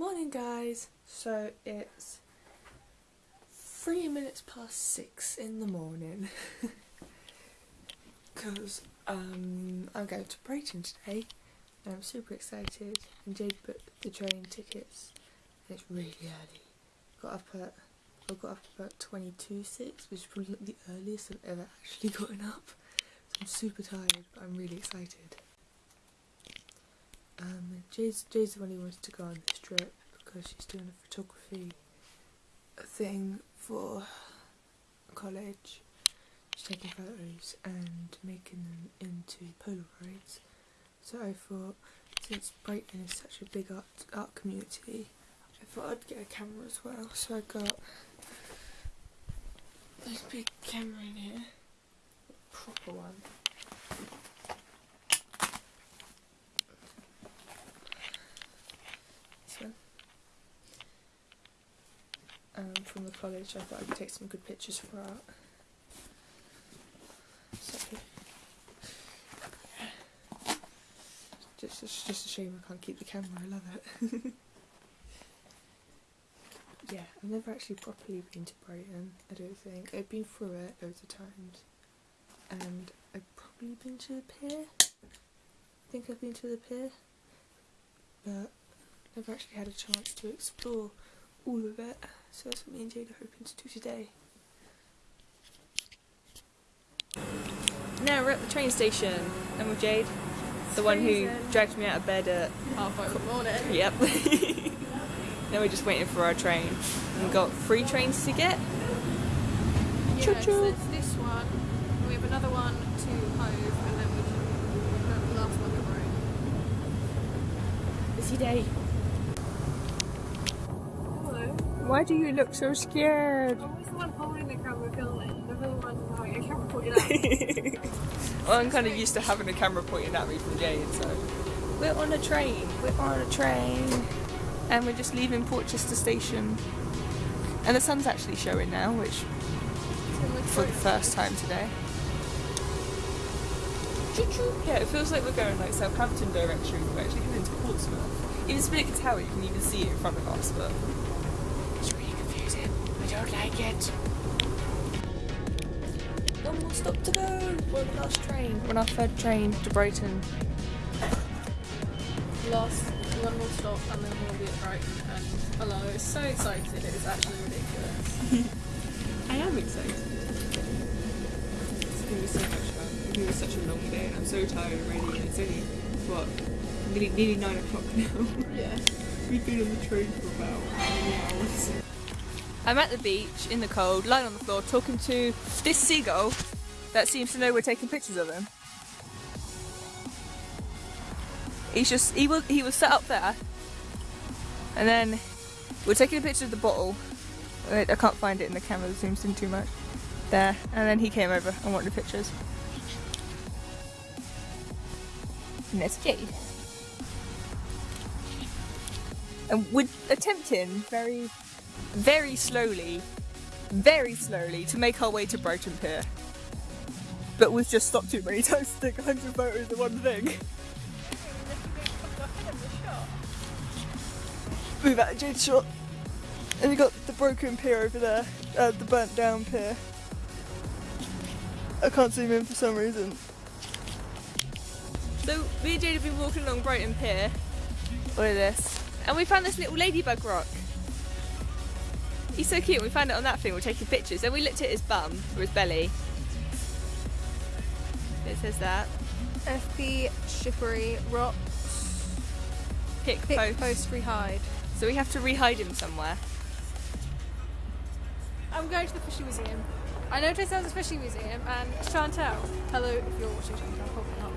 Morning guys! So it's three minutes past six in the morning because um, I'm going to Brighton today and I'm super excited and Jade booked the train tickets and it's really early. Got up at I got up about 22 6 which is probably the earliest I've ever actually gotten up so I'm super tired but I'm really excited. Um, Jay's, Jay's the one who wants to go on this trip because she's doing a photography thing for college. She's taking photos and making them into Polaroids. So I thought, since Brighton is such a big art, art community, I thought I'd get a camera as well. So I got this big camera in here, proper one. um, from the college. I thought I could take some good pictures for art. So, just, just, just a shame I can't keep the camera. I love it. yeah, I've never actually properly been to Brighton. I don't think I've been through it loads of times, and I've probably been to the pier. I think I've been to the pier, but I've never actually had a chance to explore all of it. So that's what me and Jade are hoping to do today. Now we're at the train station and with Jade, the one who dragged me out of bed at half five in the morning. Yep. now we're just waiting for our train. We've got three trains to get. Yeah, Choo so choo. it's this one. We have another one to Hove, and then we have the last one to Rome. Busy day. Hello. Why do you look so scared? I was the one holding the camera filming. The one a camera pointed at. well, I'm kind of used to having a camera pointed at me from Jade, so. We're on a train. We're on a train. And we're just leaving Portchester Station. And the sun's actually showing now, which for the first time today. Yeah, it feels like we're going like Southampton direction. We're actually heading to Portsmouth. Even Spinnaker Tower, you can even see it in front of us, but it's really confusing. I don't like it. One more stop to go. We're on the last train. We're on our third train to Brighton. Last one more stop, and then we'll be at Brighton. And hello, it's so excited. It is actually ridiculous. I am excited. It's going to be so much fun. It's going to be such a long day, and I'm so tired already. And it's only what nearly, nearly nine o'clock now. yeah. We've been on the train for about how many hours? I'm at the beach in the cold, lying on the floor, talking to this seagull that seems to know we're taking pictures of him. He's just he was he was set up there, and then we're taking a picture of the bottle. Wait, I can't find it in the camera; it zooms in too much. There, and then he came over and wanted pictures. And there's Jade. And we're attempting very, very slowly, very slowly to make our way to Brighton Pier. But we've just stopped too many times to take 100 photos of one thing. Move out of Jade's shot. And we got the broken pier over there, uh, the burnt down pier. I can't zoom in for some reason. So me and Jade have been walking along Brighton Pier. Look at this. And we found this little ladybug rock. He's so cute. We found it on that thing. We're taking pictures. Then we looked at his bum or his belly. It says that. FB Shippery Rocks. Pick, Pick post. post rehide. So we have to rehide him somewhere. I'm going to the fishing museum. I noticed there's a fishing museum and Chantel, hello if you're watching Chantel, probably not,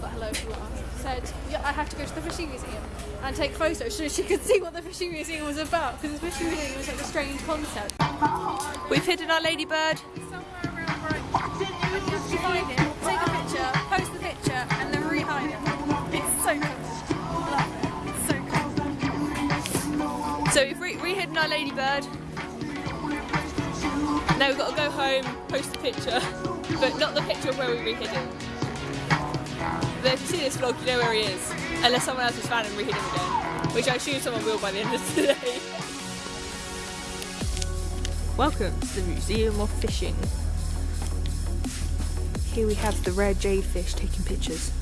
but hello if you are, said, yeah, I have to go to the fishing museum and take photos so she could see what the fishing museum was about because the fishing museum was like a strange concept. We've hidden our ladybird. Him, take a picture, post the picture and then it. It's so cool. So we've re- re-hidden our ladybird. Now we've got to go home, post the picture, but not the picture of where we re-hid him. But if you see this vlog, you know where he is, unless someone else has found and re-hid him again. which I assume someone will by the end of today. Welcome to the Museum of Fishing. Here we have the rare jade fish taking pictures.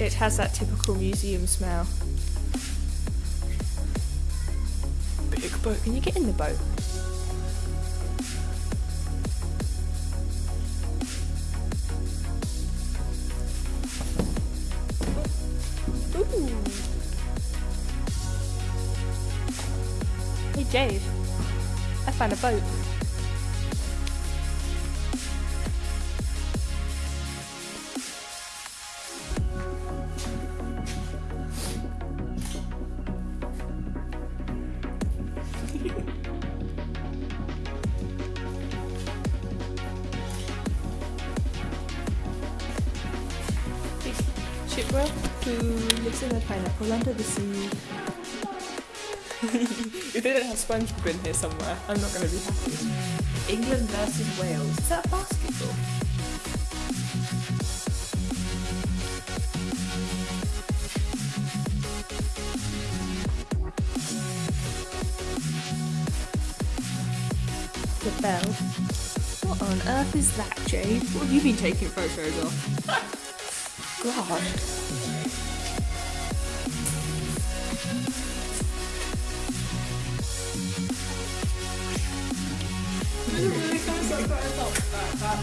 It has that typical museum smell. Big boat. Can you get in the boat? Ooh. Hey Jade, I found a boat. Who lives in a pineapple under the sea. if they didn't have SpongeBob in here somewhere, I'm not going to be happy. England versus Wales. Is that basketball? The bell. What on earth is that, Jade? What have you been taking photos of? God. My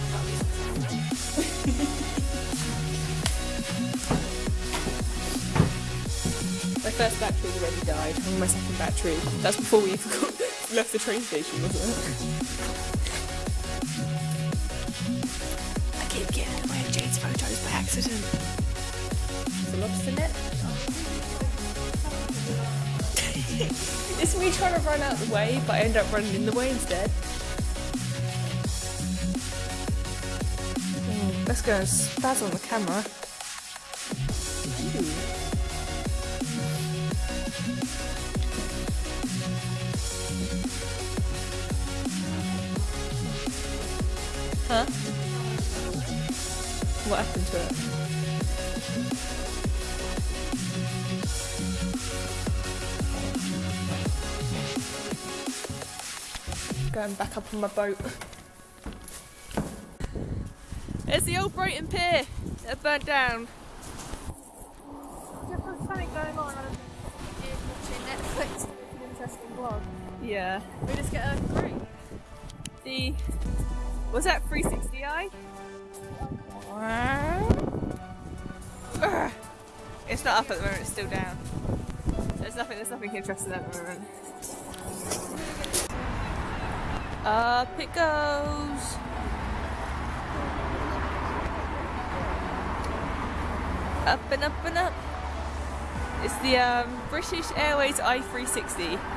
first battery already died. I'm my second battery. That's before we even got, left the train station, wasn't it? I keep getting away with Jade's photos by accident. The lobster net. it's me trying to run out the way, but I end up running in the way instead. Let's go and spaz on the camera. Ooh. Huh? What happened to it? Going back up on my boat. There's the old Brighton Pier that burnt down. There's something going on. Watching Netflix. It's an interesting vlog. Yeah. We just get a three. The was that 360i? It's not up at the moment. It's still down. There's nothing. There's nothing interesting at the moment. Uh, up it goes. Up and up and up. It's the um, British Airways i360.